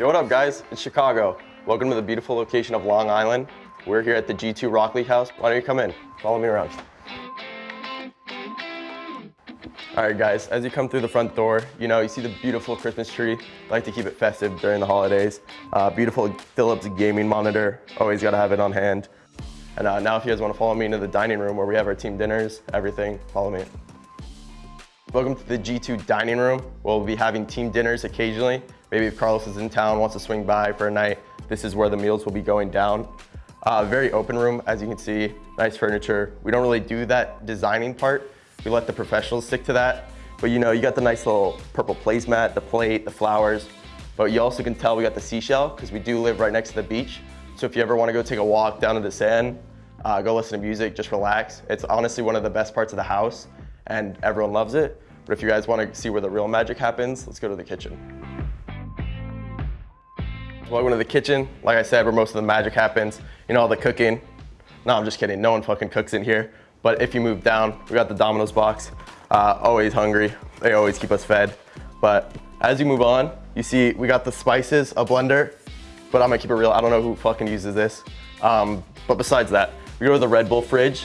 Yo, what up guys? It's Chicago. Welcome to the beautiful location of Long Island. We're here at the G2 Rocket League House. Why don't you come in? Follow me around. All right guys, as you come through the front door, you know, you see the beautiful Christmas tree. I like to keep it festive during the holidays. Uh, beautiful Philips gaming monitor, always gotta have it on hand. And uh, now if you guys wanna follow me into the dining room where we have our team dinners, everything, follow me. Welcome to the G2 dining room. We'll be having team dinners occasionally. Maybe if Carlos is in town, wants to swing by for a night, this is where the meals will be going down. Uh, very open room, as you can see, nice furniture. We don't really do that designing part. We let the professionals stick to that. But you know, you got the nice little purple placemat, the plate, the flowers. But you also can tell we got the seashell because we do live right next to the beach. So if you ever want to go take a walk down to the sand, uh, go listen to music, just relax. It's honestly one of the best parts of the house and everyone loves it. But if you guys want to see where the real magic happens, let's go to the kitchen. Welcome to the kitchen. Like I said, where most of the magic happens. You know, all the cooking. No, I'm just kidding. No one fucking cooks in here. But if you move down, we got the Domino's box. Uh, always hungry. They always keep us fed. But as you move on, you see we got the spices, a blender. But I'm gonna keep it real. I don't know who fucking uses this. Um, but besides that, we go to the Red Bull fridge.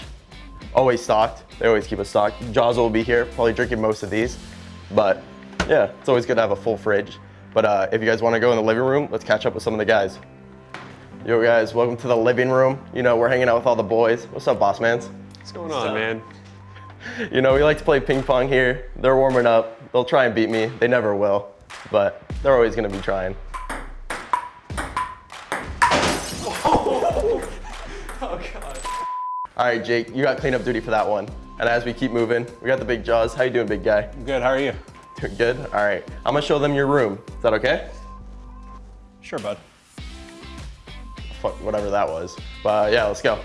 Always stocked. They always keep us stocked. Jaws will be here, probably drinking most of these. But yeah, it's always good to have a full fridge. But uh, if you guys wanna go in the living room, let's catch up with some of the guys. Yo guys, welcome to the living room. You know, we're hanging out with all the boys. What's up, boss mans? What's going on, man? You know, we like to play ping pong here. They're warming up. They'll try and beat me. They never will, but they're always gonna be trying. Oh, God. All right, Jake, you got cleanup duty for that one. And as we keep moving, we got the big jaws. How you doing, big guy? Good, how are you? Good? All right, I'm gonna show them your room. Is that okay? Sure, bud. Fuck, whatever that was. But uh, yeah, let's go.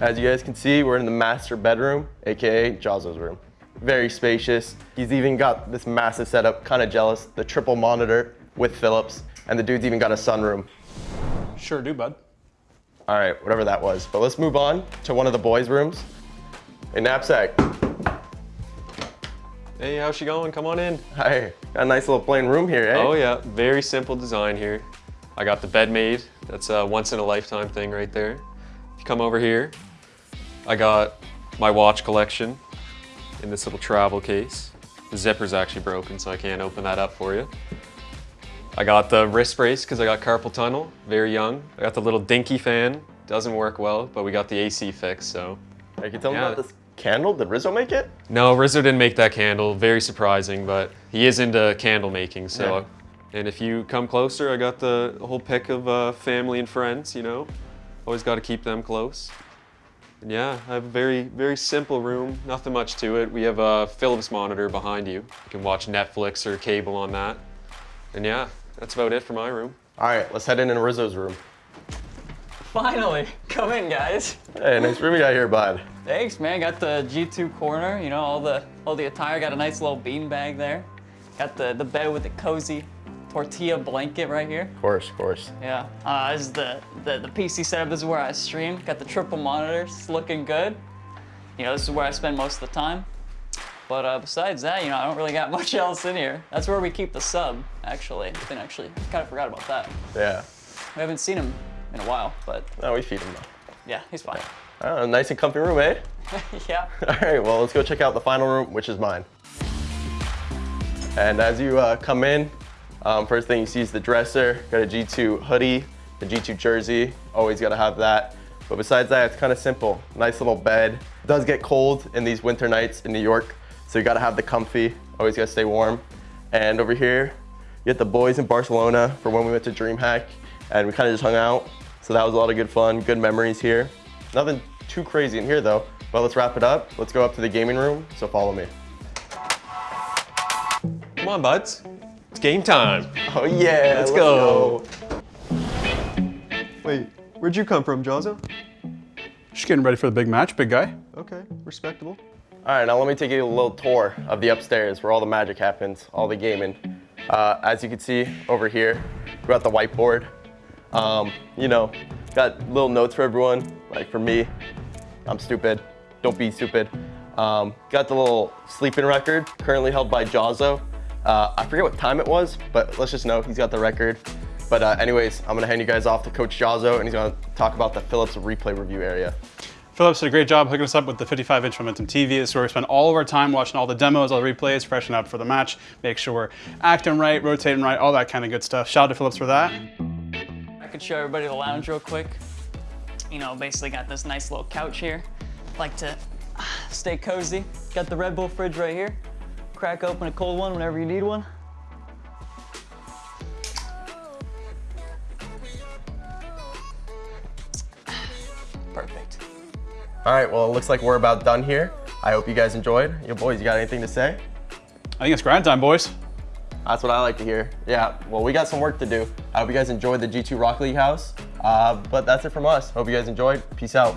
As you guys can see, we're in the master bedroom, AKA Jazzo's room. Very spacious. He's even got this massive setup, kind of jealous, the triple monitor with Philips, and the dude's even got a sunroom. Sure do, bud. All right, whatever that was. But let's move on to one of the boys' rooms. A knapsack. Hey, how's she going? Come on in. Hi, got a nice little plain room here, eh? Oh yeah, very simple design here. I got the bed made. That's a once in a lifetime thing right there. If you come over here, I got my watch collection in this little travel case. The zipper's actually broken, so I can't open that up for you. I got the wrist brace because I got carpal tunnel, very young. I got the little dinky fan, doesn't work well, but we got the AC fixed, so. Hey, can you tell me Yeah. about this candle? Did Rizzo make it? No, Rizzo didn't make that candle, very surprising, but he is into candle making, so. And if you come closer, I got the whole pick of uh, family and friends, you know. Always got to keep them close. And yeah, I have a very, very simple room, nothing much to it. We have a Philips monitor behind you. You can watch Netflix or cable on that. And yeah, that's about it for my room. All right, let's head in in Rizzo's room. Finally, come in, guys. Hey, nice room you got here, bud. Thanks, man. Got the G2 corner. You know, all the all the attire. Got a nice little bean bag there. Got the the bed with the cozy tortilla blanket right here. Of course, of course. Yeah. Uh, this is the, the the PC setup. This is where I stream. Got the triple monitors. It's looking good. You know, this is where I spend most of the time. But uh, besides that, you know, I don't really got much else in here. That's where we keep the sub, actually. I think actually, kind of forgot about that. Yeah. We haven't seen him in a while, but No, we feed him though. yeah, he's fine. Oh, nice and comfy room, eh? yeah. All right, well, let's go check out the final room, which is mine. And as you uh, come in, um, first thing you see is the dresser. Got a G2 hoodie, a G2 jersey. Always got to have that. But besides that, it's kind of simple. Nice little bed. It does get cold in these winter nights in New York, so you got to have the comfy. Always got to stay warm. And over here, you get the boys in Barcelona for when we went to DreamHack, and we kind of just hung out. So that was a lot of good fun, good memories here. Nothing too crazy in here though. But let's wrap it up. Let's go up to the gaming room, so follow me. Come on, buds. It's game time. Oh yeah, Let's go. Wait, where'd you come from, Jazzo? Just getting ready for the big match, big guy. Okay, respectable. All right, now let me take you a little tour of the upstairs where all the magic happens, all the gaming. Uh, as you can see over here, we got the whiteboard. Um, you know, got little notes for everyone. Like for me, I'm stupid. Don't be stupid. Um, got the little sleeping record, currently held by Jazzo. Uh, I forget what time it was, but let's just know he's got the record. But uh, anyways, I'm gonna hand you guys off to Coach Jazzo, and he's gonna talk about the Philips replay review area. Philips did a great job hooking us up with the 55 inch Momentum TV. This is where we spend all of our time watching all the demos, all the replays, freshen up for the match, make sure we're acting right, rotating right, all that kind of good stuff. Shout out to Philips for that. I could show everybody the lounge real quick. You know, basically got this nice little couch here. Like to stay cozy. Got the Red Bull fridge right here. Crack open a cold one whenever you need one. Perfect. All right, well, it looks like we're about done here. I hope you guys enjoyed. Yo, boys, you got anything to say? I think it's grind time, boys. That's what I like to hear. Yeah, well, we got some work to do. I hope you guys enjoyed the G2 Rocket League house. Uh, but that's it from us. Hope you guys enjoyed. Peace out.